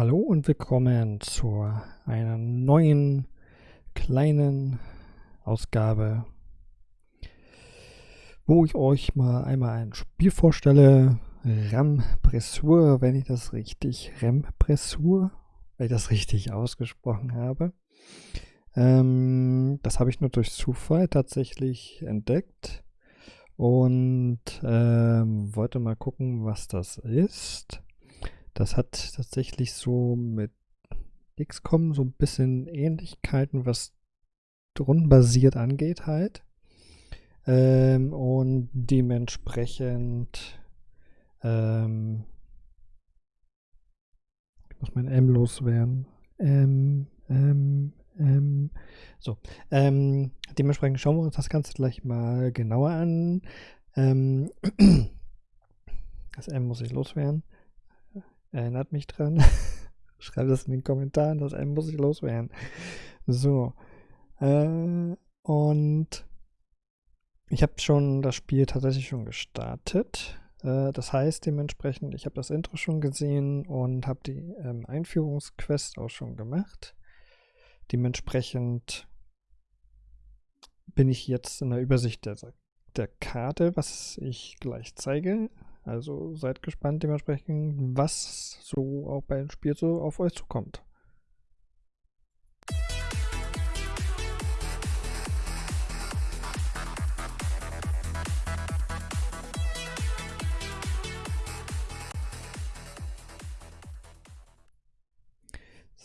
Hallo und willkommen zu einer neuen kleinen Ausgabe, wo ich euch mal einmal ein Spiel vorstelle. Rampressur, wenn ich das richtig, Rampressur, wenn ich das richtig ausgesprochen habe. Ähm, das habe ich nur durch Zufall tatsächlich entdeckt und ähm, wollte mal gucken, was das ist. Das hat tatsächlich so mit XCOM so ein bisschen Ähnlichkeiten, was rundenbasiert angeht halt. Ähm, und dementsprechend ähm, muss mein M loswerden. M, M, M. So, ähm, dementsprechend schauen wir uns das Ganze gleich mal genauer an. Ähm, das M muss ich loswerden. Erinnert mich dran. Schreibt das in den Kommentaren, das muss ich loswerden. So. Äh, und ich habe schon das Spiel tatsächlich schon gestartet. Äh, das heißt dementsprechend, ich habe das Intro schon gesehen und habe die ähm, Einführungsquest auch schon gemacht. Dementsprechend bin ich jetzt in der Übersicht der, der Karte, was ich gleich zeige. Also seid gespannt dementsprechend, was so auch beim Spiel so auf euch zukommt.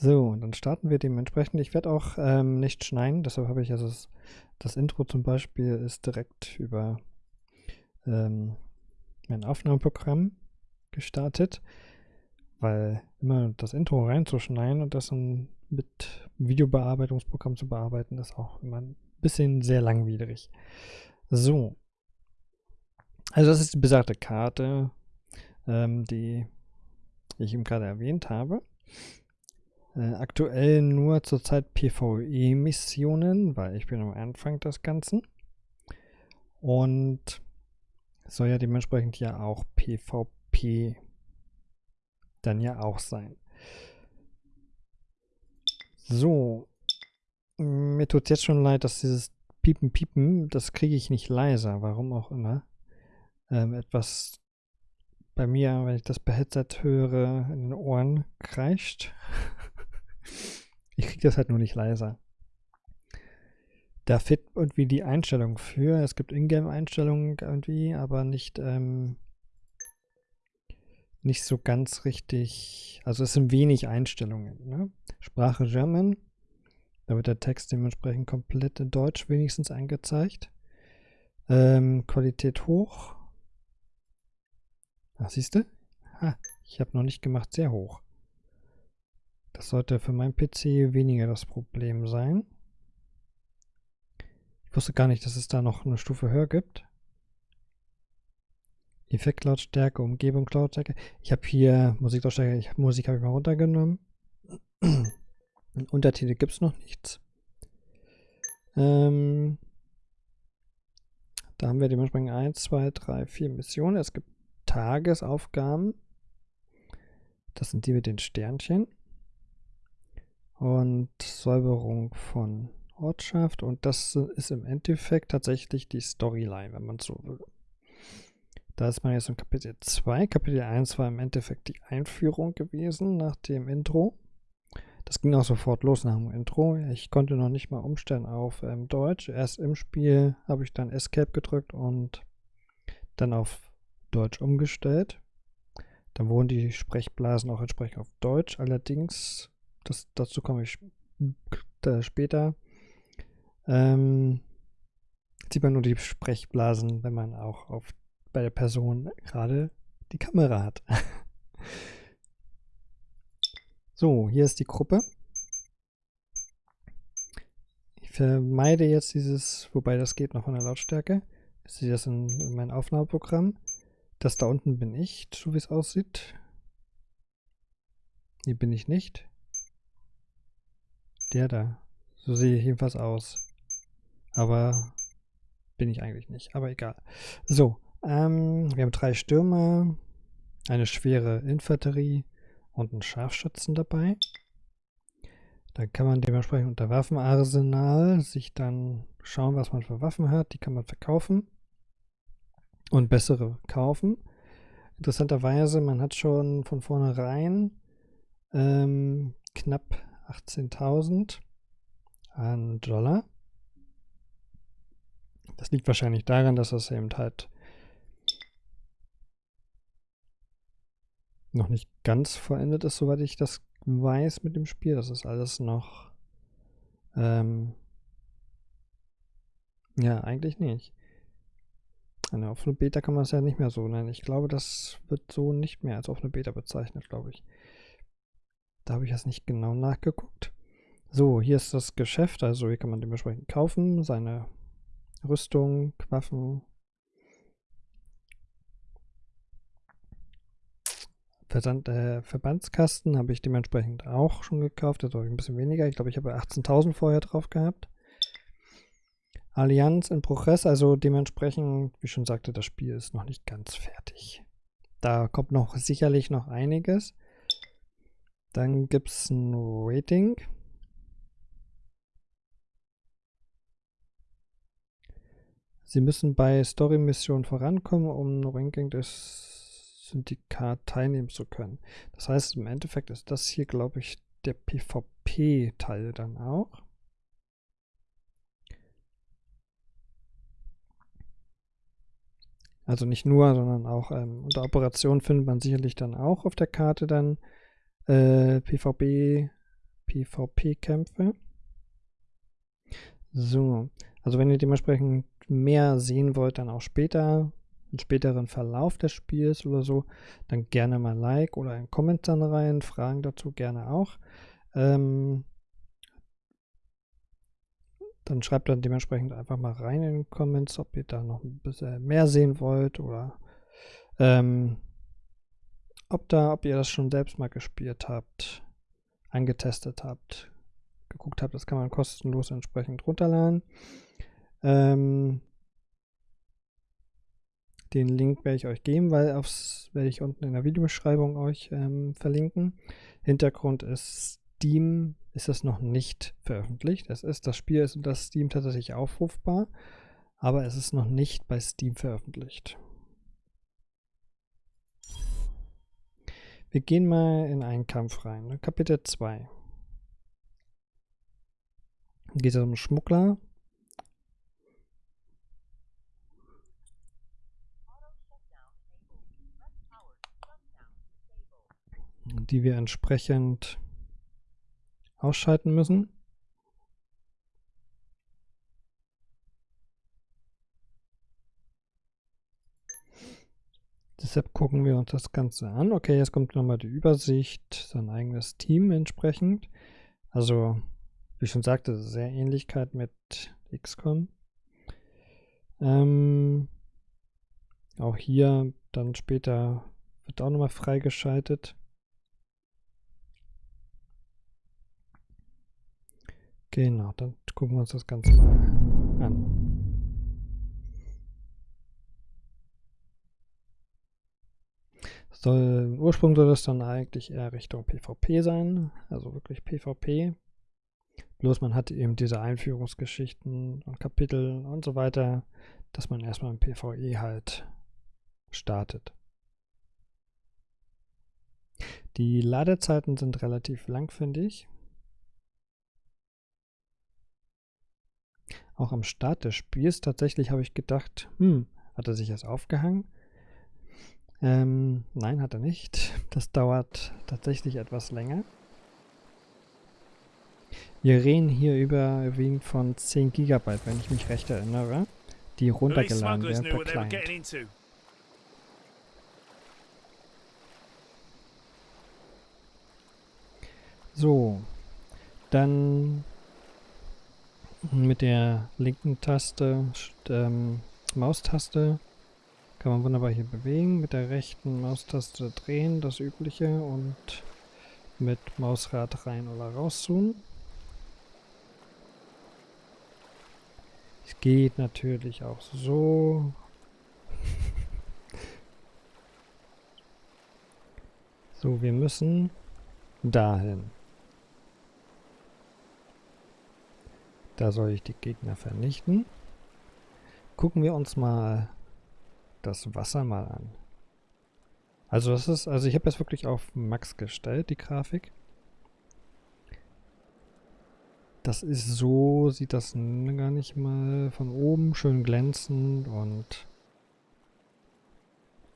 So, und dann starten wir dementsprechend. Ich werde auch ähm, nicht schneiden, deshalb habe ich also das, das, Intro zum Beispiel ist direkt über ähm, mein Aufnahmeprogramm gestartet, weil immer das Intro reinzuschneiden und das dann mit Videobearbeitungsprogramm zu bearbeiten, ist auch immer ein bisschen sehr langwierig. So. Also das ist die besagte Karte, ähm, die ich eben gerade erwähnt habe. Äh, aktuell nur zurzeit PvE-Missionen, weil ich bin am Anfang des Ganzen. Und soll ja dementsprechend ja auch PvP dann ja auch sein. So. Mir tut jetzt schon leid, dass dieses Piepen, Piepen, das kriege ich nicht leiser, warum auch immer. Ähm, etwas bei mir, wenn ich das Headset höre, in den Ohren kreischt. ich kriege das halt nur nicht leiser da fit irgendwie die Einstellung für. Es gibt Ingame-Einstellungen irgendwie, aber nicht, ähm, nicht so ganz richtig. Also es sind wenig Einstellungen. Ne? Sprache German. Da wird der Text dementsprechend komplett in Deutsch wenigstens angezeigt. Ähm, Qualität hoch. Ach, siehst du? Ha, ich habe noch nicht gemacht, sehr hoch. Das sollte für mein PC weniger das Problem sein. Wusste gar nicht, dass es da noch eine Stufe höher gibt. Effektlautstärke, Umgebung Lautstärke. Ich habe hier Musiklautstärke, ich, Musik habe ich mal runtergenommen. Untertitel gibt es noch nichts. Ähm, da haben wir dementsprechend 1, 2, 3, 4 Missionen. Es gibt Tagesaufgaben. Das sind die mit den Sternchen. Und Säuberung von Ortschaft und das ist im Endeffekt tatsächlich die Storyline, wenn man so will. Da ist man jetzt in Kapitel 2. Kapitel 1 war im Endeffekt die Einführung gewesen nach dem Intro. Das ging auch sofort los nach dem Intro. Ich konnte noch nicht mal umstellen auf ähm, Deutsch. Erst im Spiel habe ich dann Escape gedrückt und dann auf Deutsch umgestellt. Dann wurden die Sprechblasen auch entsprechend auf Deutsch. Allerdings, das, dazu komme ich später, ähm, sieht man nur die Sprechblasen, wenn man auch auf, bei der Person gerade die Kamera hat. so, hier ist die Gruppe. Ich vermeide jetzt dieses, wobei das geht noch von der Lautstärke. Ich sehe das in, in meinem Aufnahmeprogramm. Das da unten bin ich, so wie es aussieht. Hier bin ich nicht. Der da. So sehe ich jedenfalls aus. Aber bin ich eigentlich nicht. Aber egal. So, ähm, wir haben drei Stürmer, eine schwere Infanterie, und einen Scharfschützen dabei. Da kann man dementsprechend unter Waffenarsenal sich dann schauen, was man für Waffen hat. Die kann man verkaufen und bessere kaufen. Interessanterweise, man hat schon von vornherein ähm, knapp 18.000 an Dollar. Das liegt wahrscheinlich daran, dass das eben halt noch nicht ganz vollendet ist, soweit ich das weiß mit dem Spiel. Das ist alles noch. Ähm, ja, eigentlich nicht. Eine offene Beta kann man es ja nicht mehr so nennen. Ich glaube, das wird so nicht mehr als offene Beta bezeichnet, glaube ich. Da habe ich jetzt nicht genau nachgeguckt. So, hier ist das Geschäft. Also hier kann man dementsprechend kaufen. Seine Rüstung, Waffen, Versand, äh, Verbandskasten habe ich dementsprechend auch schon gekauft. Da habe ich ein bisschen weniger. Ich glaube, ich habe 18.000 vorher drauf gehabt. Allianz in Progress, also dementsprechend, wie schon sagte, das Spiel ist noch nicht ganz fertig. Da kommt noch sicherlich noch einiges. Dann gibt es ein Rating. Sie müssen bei Story-Missionen vorankommen, um Ranking des Syndikat teilnehmen zu können. Das heißt, im Endeffekt ist das hier, glaube ich, der PvP-Teil dann auch. Also nicht nur, sondern auch ähm, unter Operationen findet man sicherlich dann auch auf der Karte dann äh, PvP, PvP-Kämpfe. So, also wenn ihr dementsprechend mehr sehen wollt, dann auch später, im späteren Verlauf des Spiels oder so, dann gerne mal Like oder einen Kommentar rein, Fragen dazu gerne auch. Ähm, dann schreibt dann dementsprechend einfach mal rein in den Comments, ob ihr da noch ein bisschen mehr sehen wollt oder ähm, ob da, ob ihr das schon selbst mal gespielt habt, angetestet habt, geguckt habt, das kann man kostenlos entsprechend runterladen. Ähm, den Link werde ich euch geben, weil aufs werde ich unten in der Videobeschreibung euch ähm, verlinken. Hintergrund ist Steam ist das noch nicht veröffentlicht. Es ist, das Spiel ist unter Steam tatsächlich aufrufbar, aber es ist noch nicht bei Steam veröffentlicht. Wir gehen mal in einen Kampf rein. Ne? Kapitel 2. Geht es um Schmuggler, die wir entsprechend ausschalten müssen. Deshalb gucken wir uns das Ganze an. Okay, jetzt kommt nochmal die Übersicht, sein eigenes Team entsprechend. Also, wie schon sagte, sehr Ähnlichkeit mit XCOM. Ähm, auch hier dann später wird auch nochmal freigeschaltet. Genau, dann gucken wir uns das Ganze mal an. Soll, Ursprung soll das dann eigentlich eher Richtung PvP sein, also wirklich PvP. Bloß man hat eben diese Einführungsgeschichten und Kapitel und so weiter, dass man erstmal im PvE halt startet. Die Ladezeiten sind relativ lang, finde ich. Auch am Start des Spiels tatsächlich habe ich gedacht, hm, hat er sich jetzt aufgehangen? Ähm, nein, hat er nicht. Das dauert tatsächlich etwas länger. Wir reden hier überwiegend von 10 GB, wenn ich mich recht erinnere, die runtergeladen werden per Client. So, dann mit der linken Taste, ähm, Maustaste, kann man wunderbar hier bewegen. Mit der rechten Maustaste drehen, das übliche. Und mit Mausrad rein oder rauszoomen. Es geht natürlich auch so. so, wir müssen dahin. Da soll ich die Gegner vernichten. Gucken wir uns mal das Wasser mal an. Also das ist, also ich habe jetzt wirklich auf Max gestellt, die Grafik. Das ist so, sieht das gar nicht mal von oben schön glänzend und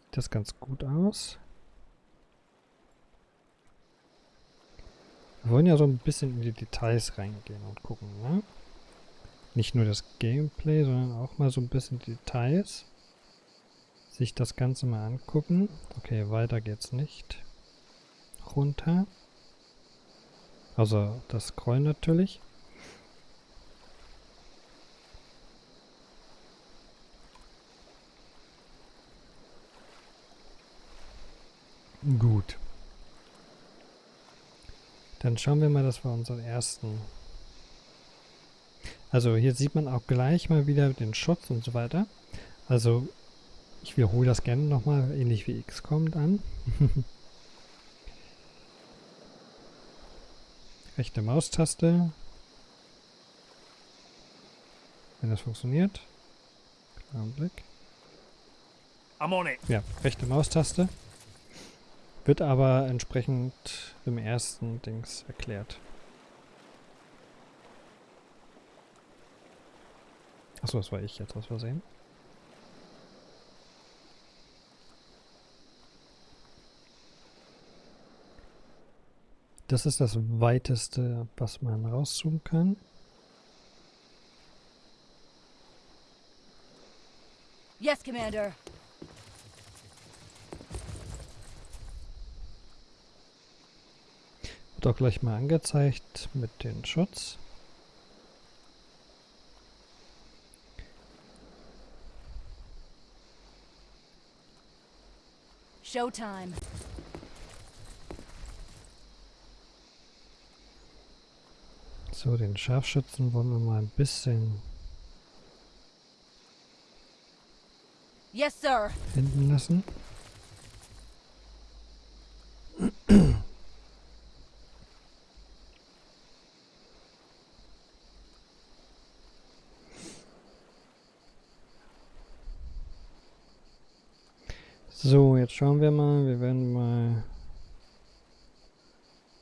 sieht das ganz gut aus. Wir wollen ja so ein bisschen in die Details reingehen und gucken, ne? Nicht nur das Gameplay, sondern auch mal so ein bisschen Details. Sich das Ganze mal angucken. Okay, weiter geht's nicht. Runter. Also das Scrollen natürlich. Gut. Dann schauen wir mal, dass wir unseren ersten... Also hier sieht man auch gleich mal wieder den Schutz und so weiter. Also ich wiederhole das gerne nochmal, ähnlich wie X kommt an. Rechte Maustaste. Wenn das funktioniert. Kleinen Blick. Ja, rechte Maustaste. Wird aber entsprechend im ersten Dings erklärt. Achso, das war ich jetzt aus Versehen. Das ist das weiteste, was man rauszoomen kann. Yes, Commander. Wird auch gleich mal angezeigt mit dem Schutz. Showtime. So, den Scharfschützen wollen wir mal ein bisschen Yes, sir. hinten lassen. So, jetzt schauen wir mal. Wir werden mal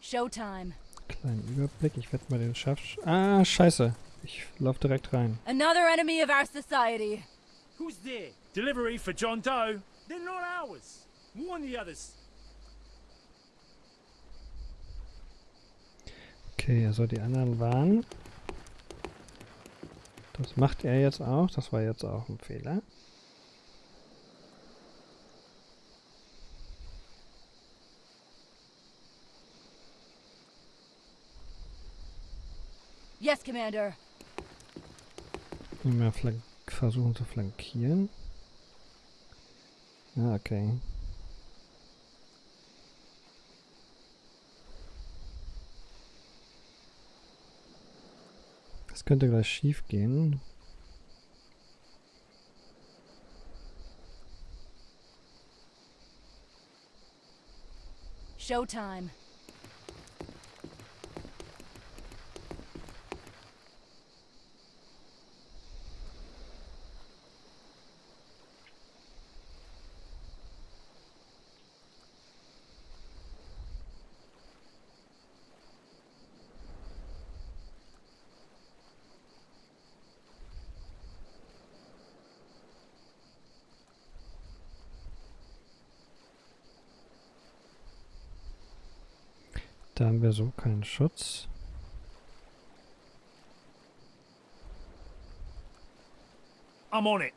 Showtime. kleinen Überblick. Ich werde mal den Scharf... Ah, scheiße. Ich laufe direkt rein. Another enemy of our society. Who's there? Delivery for John Doe? They're not ours. Warn the others. Okay, also die anderen waren... Das macht er jetzt auch. Das war jetzt auch ein Fehler. Yes, Commander. Mal versuchen zu flankieren. Ah, okay. Das könnte gleich schief gehen. Showtime. Haben wir so keinen Schutz. I'm on it.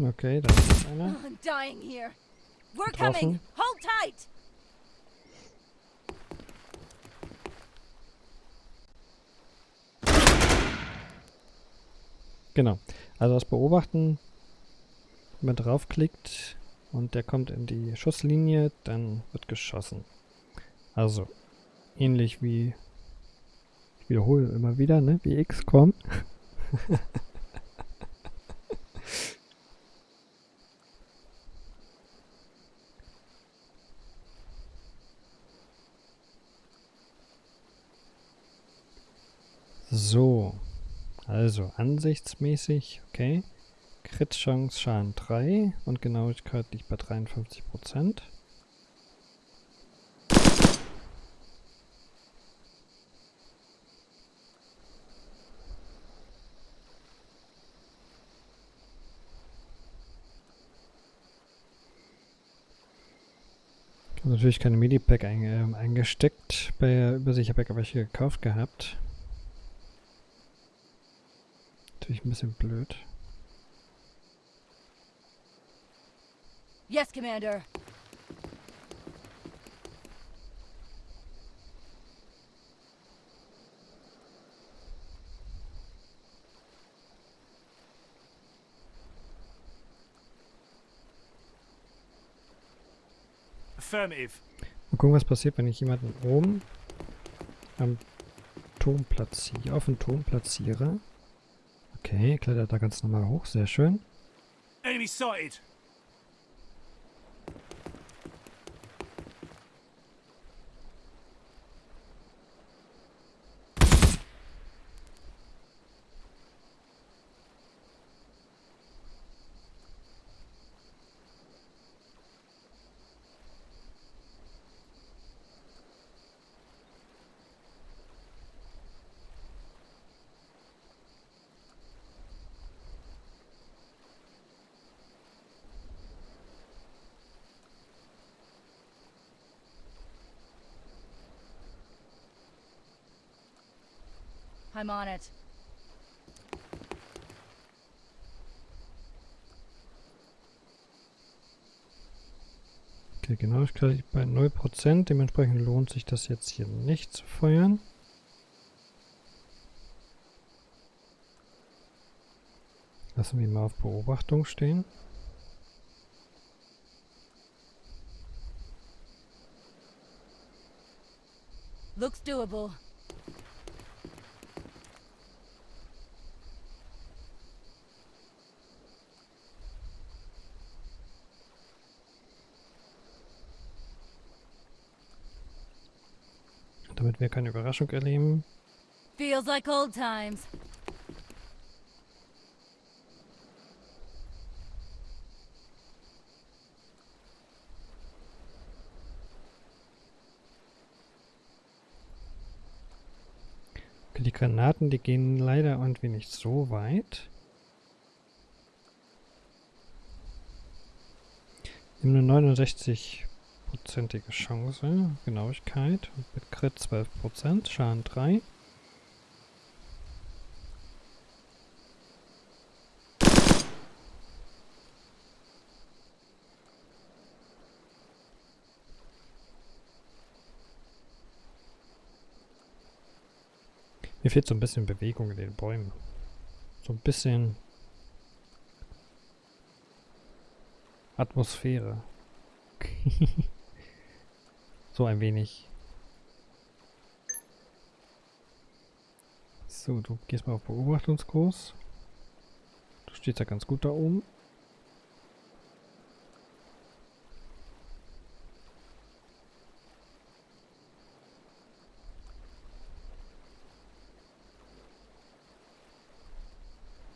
Okay, da ist einer. I'm dying here. We're coming. Hold tight. Genau. Also das Beobachten, wenn man draufklickt und der kommt in die Schusslinie, dann wird geschossen. Also, ähnlich wie, ich wiederhole immer wieder, ne, wie XCOM. So, also ansichtsmäßig, okay. Crit-Chance Schaden 3 und Genauigkeit liegt bei 53%. Ich habe natürlich keine Medipack ein, äh, eingesteckt bei der Übersicht, habe ja welche gekauft gehabt. Natürlich ein bisschen blöd. Yes, Commander. Affirmative. Mal gucken, was passiert, wenn ich jemanden oben am Turm platziere, auf den Turm platziere. Okay, klettert da ganz normal hoch, sehr schön. Enemy sighted. I'm on it. Okay, Genauigkeit liegt bei 0%, dementsprechend lohnt sich das jetzt hier nicht zu feuern. Lassen wir mal auf Beobachtung stehen. Looks doable. damit wir keine Überraschung erleben. Feels like old times. Die Granaten, die gehen leider ein wenig so weit. Nur 69 prozentige Chance, Genauigkeit mit Crit 12%, Schaden 3. Mir fehlt so ein bisschen Bewegung in den Bäumen. So ein bisschen Atmosphäre. so ein wenig. So, du gehst mal auf Beobachtungskurs. Du stehst ja ganz gut da oben.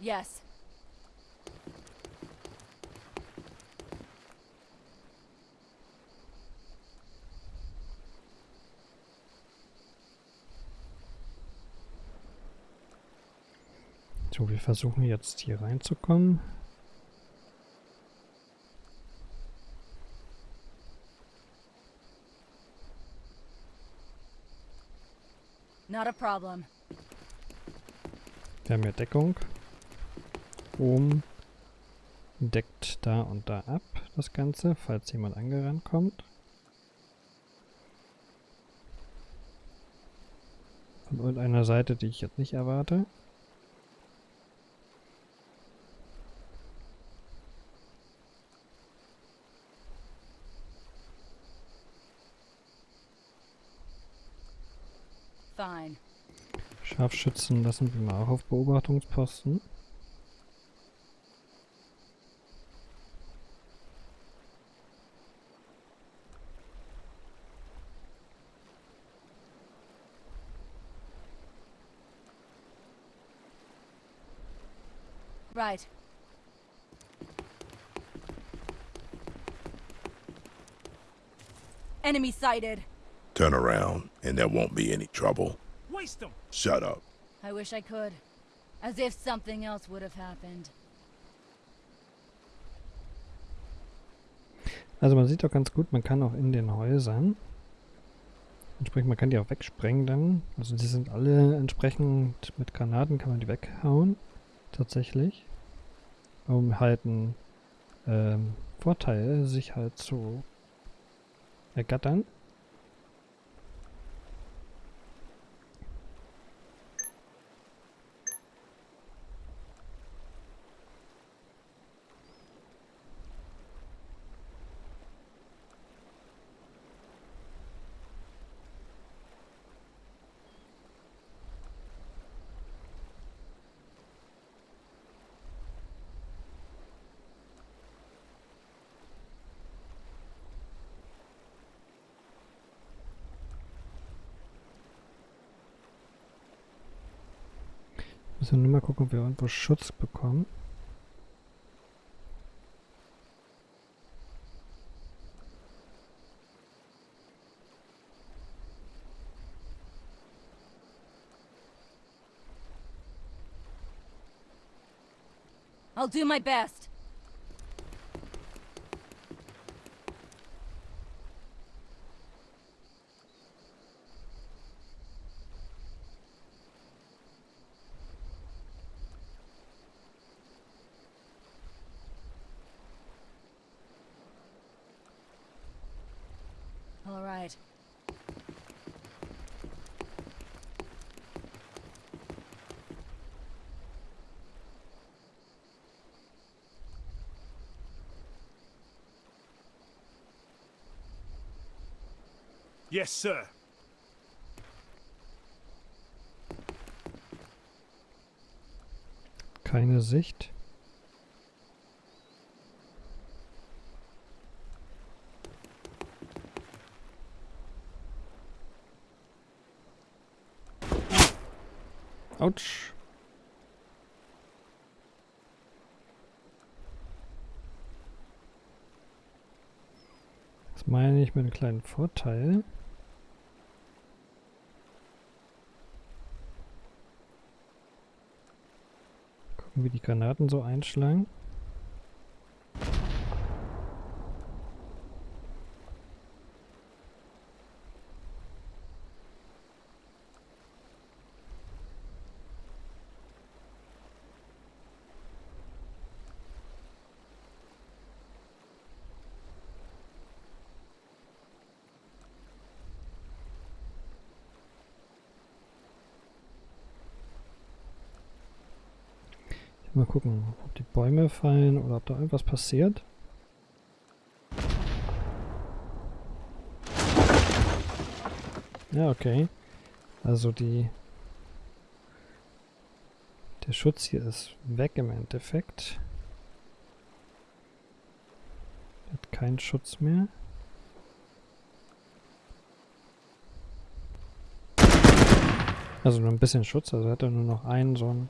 Yes. So, wir versuchen jetzt hier reinzukommen. Not a problem. Wir haben ja Deckung. Oben deckt da und da ab das Ganze, falls jemand angerannt kommt. Von irgendeiner Seite, die ich jetzt nicht erwarte. Scharfschützen lassen wir mal auch auf Beobachtungsposten. Right. Enemy sighted. Turn around, and there won't be any trouble. Waste them. Shut up. I wish I could. As if something else would have happened. Also man sieht auch ganz gut, man kann auch in den Häusern, entsprechend, man kann die auch wegsprengen dann. Also die sind alle entsprechend mit Granaten kann man die weghauen, tatsächlich. Um halt einen ähm, Vorteil sich halt zu ergattern. Müssen nur mal gucken, ob wir irgendwo Schutz bekommen. I'll do my best. All right. Yes, sir. Keine Sicht. Autsch. Das meine ich mit einem kleinen Vorteil. Gucken, wie die Granaten so einschlagen. Mal gucken, ob die Bäume fallen oder ob da irgendwas passiert. Ja, okay. Also die... Der Schutz hier ist weg im Endeffekt. Hat keinen Schutz mehr. Also nur ein bisschen Schutz, also hat er nur noch einen so einen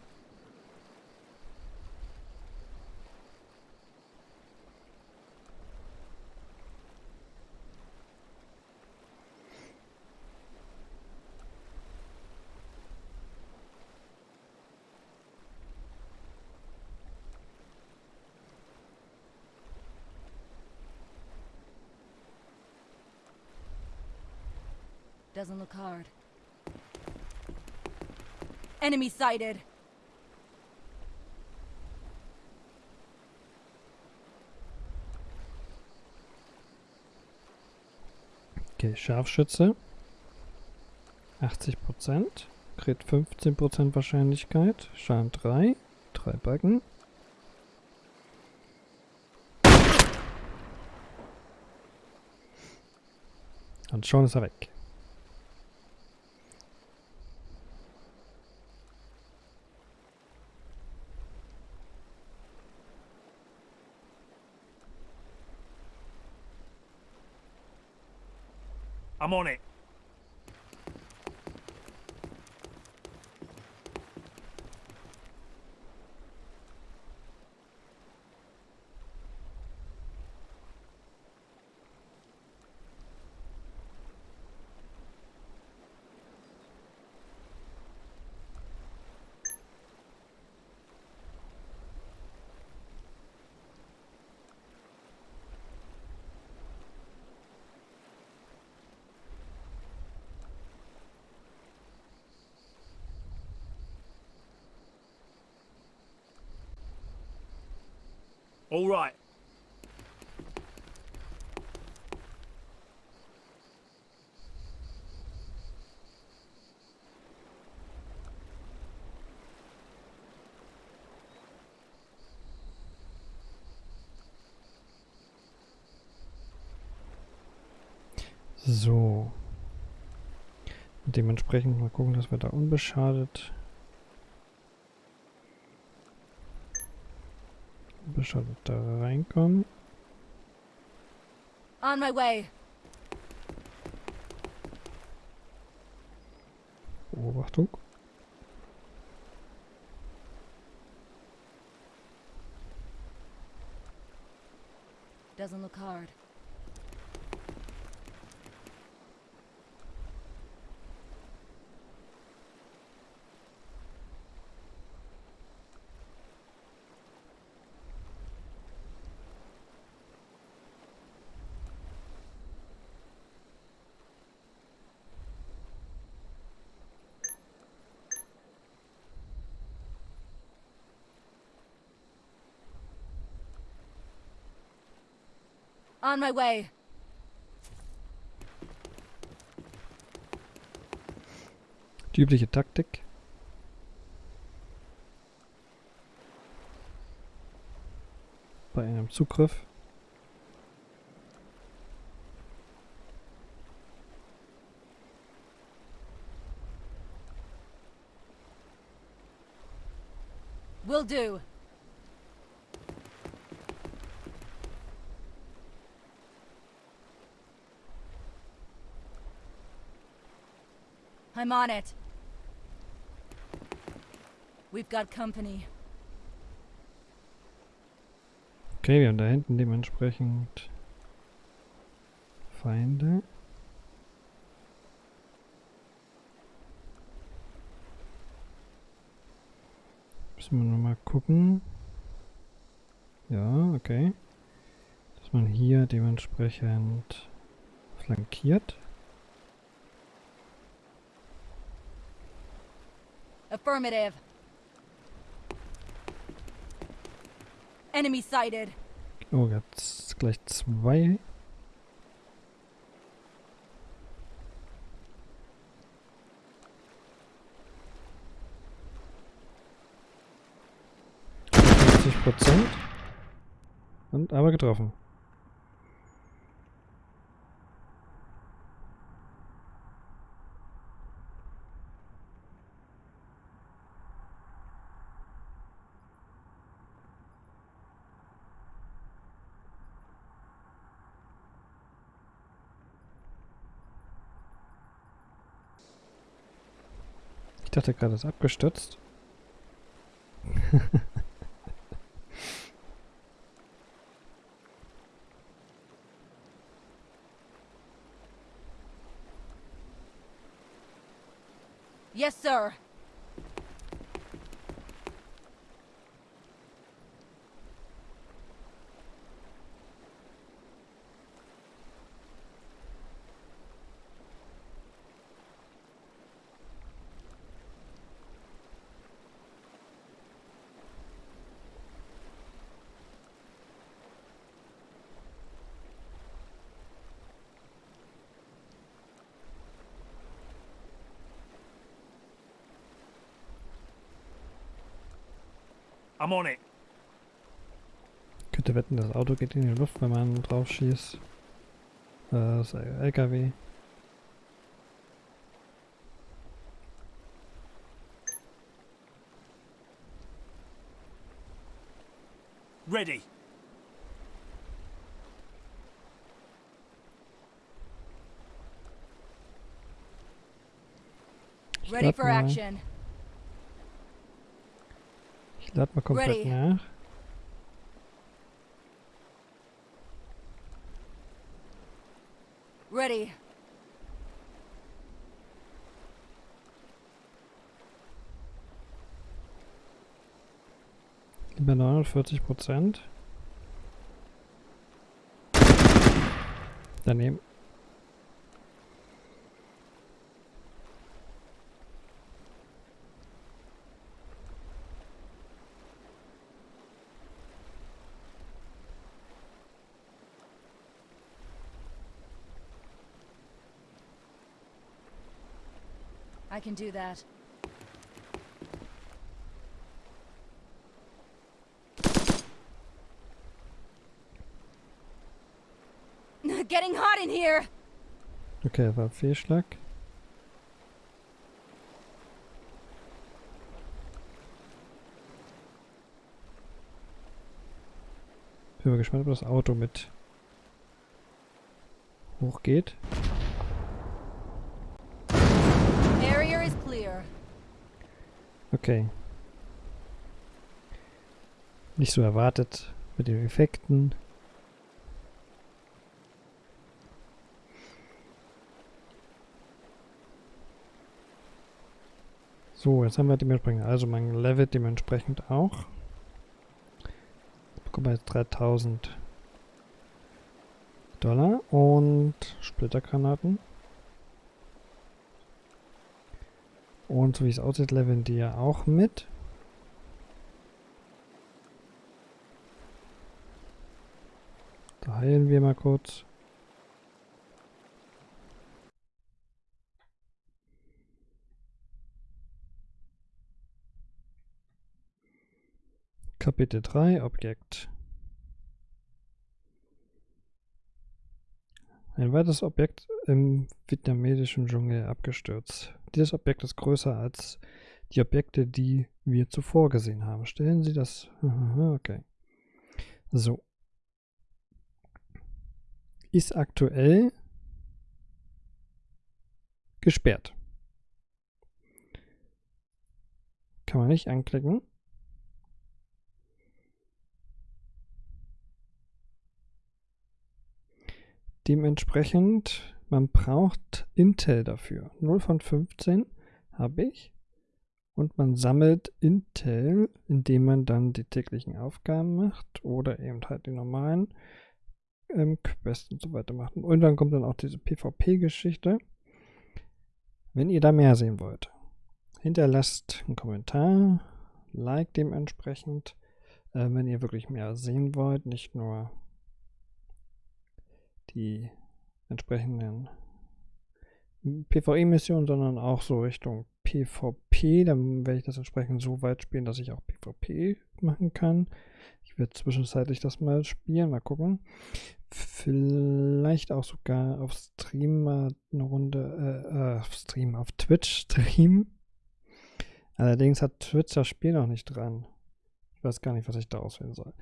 Doesn't look hard. Enemy sighted. Okay, Scharfschütze. 80%. Crit 15% Wahrscheinlichkeit. Schaden 3. 3 Balken. Und schon ist er weg. All right. So. Dementsprechend mal gucken, dass wir da unbeschadet unbeschadet da reinkommen. On my way. Beobachtung. Doesn't look hard. On my way. Die übliche Taktik. Bei einem Zugriff. Will do. I'm on it. We've got company. Okay, wir haben da hinten dementsprechend Feinde. Müssen wir nur mal gucken. Ja, okay. Dass man hier dementsprechend flankiert. Affirmative. Enemy sighted. Oh, jetzt gleich zwei. Prozent. Und aber getroffen. Dachte gerade, es ist abgestürzt. Yes, sir. I'm on it. Könnte wetten, das Auto geht in die Luft, wenn man drauf schießt. Äh, Das LKW. Ready. Ready lad for mal, action. Ich lad mal komplett Ready. nach. Ready. Über 49 Prozent. Daneben. I can do that. Getting hot in here. Okay, war Fehlschlag. Bin mal gespannt, ob das Auto mit hochgeht. Area Okay. Nicht so erwartet mit den Effekten. So, jetzt haben wir dementsprechend, also mein Level dementsprechend auch. Jetzt bekommen wir jetzt 3000 Dollar und Splittergranaten. Und so wie es aussieht, leveln die ja auch mit. Da heilen wir mal kurz. Kapitel 3, Objekt. Ein weiteres Objekt im vietnamesischen Dschungel abgestürzt. Dieses Objekt ist größer als die Objekte, die wir zuvor gesehen haben. Stellen Sie das. Okay. So. Ist aktuell gesperrt. Kann man nicht anklicken. Dementsprechend, man braucht Intel dafür. 0 von 15 habe ich. Und man sammelt Intel, indem man dann die täglichen Aufgaben macht oder eben halt die normalen ähm, Quests und so weiter macht. Und dann kommt dann auch diese PvP-Geschichte. Wenn ihr da mehr sehen wollt, hinterlasst einen Kommentar, like dementsprechend, äh, wenn ihr wirklich mehr sehen wollt, nicht nur die entsprechenden PvE-Missionen, sondern auch so Richtung PvP. Dann werde ich das entsprechend so weit spielen, dass ich auch PvP machen kann. Ich werde zwischenzeitlich das mal spielen, mal gucken. Vielleicht auch sogar auf Stream mal eine Runde, äh, äh, auf Stream, auf Twitch streamen. Allerdings hat Twitch das Spiel noch nicht dran. Ich weiß gar nicht, was ich da auswählen soll.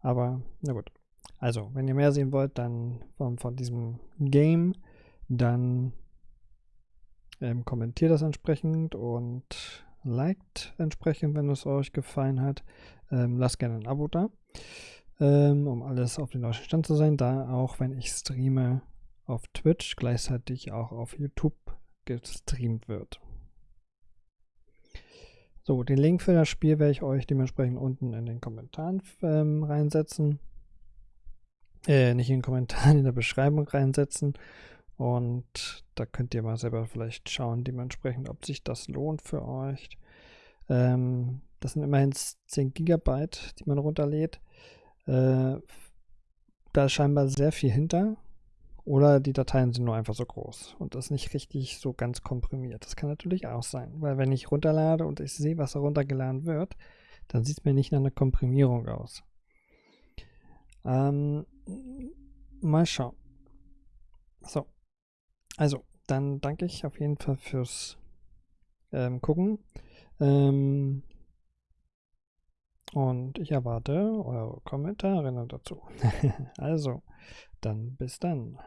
Aber, na gut. Also, wenn ihr mehr sehen wollt, dann von, von diesem Game, dann ähm, kommentiert das entsprechend und liked entsprechend, wenn es euch gefallen hat. Ähm, lasst gerne ein Abo da, ähm, um alles auf den neuesten Stand zu sein, da auch wenn ich streame auf Twitch, gleichzeitig auch auf YouTube gestreamt wird. So, den Link für das Spiel werde ich euch dementsprechend unten in den Kommentaren ähm, reinsetzen. Äh, nicht in den Kommentaren, in der Beschreibung reinsetzen. Und da könnt ihr mal selber vielleicht schauen, dementsprechend, ob sich das lohnt für euch. Ähm, das sind immerhin 10 Gigabyte, die man runterlädt. Äh, da ist scheinbar sehr viel hinter. Oder die Dateien sind nur einfach so groß und das nicht richtig so ganz komprimiert. Das kann natürlich auch sein, weil wenn ich runterlade und ich sehe, was da runtergeladen wird, dann sieht es mir nicht nach einer Komprimierung aus. Ähm, mal schauen. So. Also, dann danke ich auf jeden Fall fürs ähm, Gucken. Ähm, und ich erwarte eure Kommentare dazu. also, dann bis dann.